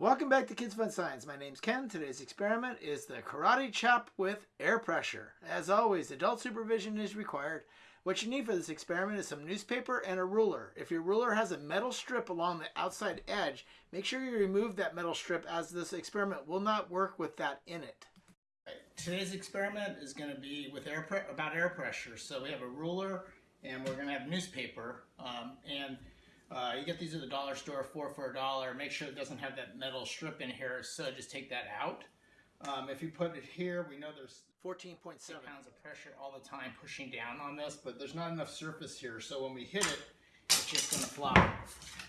Welcome back to Kids Fun Science. My name's Ken. Today's experiment is the karate chop with air pressure. As always, adult supervision is required. What you need for this experiment is some newspaper and a ruler. If your ruler has a metal strip along the outside edge, make sure you remove that metal strip as this experiment will not work with that in it. Today's experiment is going to be with air about air pressure. So we have a ruler and we're going to have newspaper um, and uh, you get these at the dollar store, four for a dollar. Make sure it doesn't have that metal strip in here, so just take that out. Um, if you put it here, we know there's 14.7 pounds of pressure all the time pushing down on this, but there's not enough surface here, so when we hit it, it's just going to fly.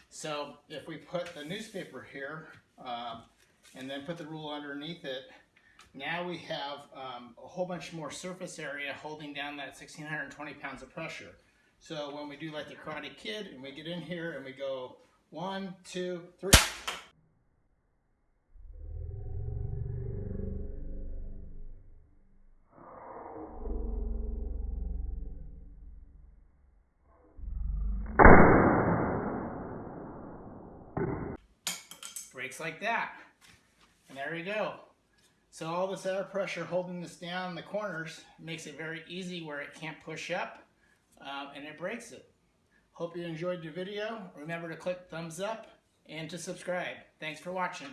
So if we put the newspaper here, um, and then put the rule underneath it, now we have um, a whole bunch more surface area holding down that 1,620 pounds of pressure. So when we do like the Karate Kid and we get in here and we go one, two, three. Breaks like that. And there you go. So all this air pressure holding this down in the corners makes it very easy where it can't push up um, and it breaks it. Hope you enjoyed your video. Remember to click thumbs up and to subscribe. Thanks for watching.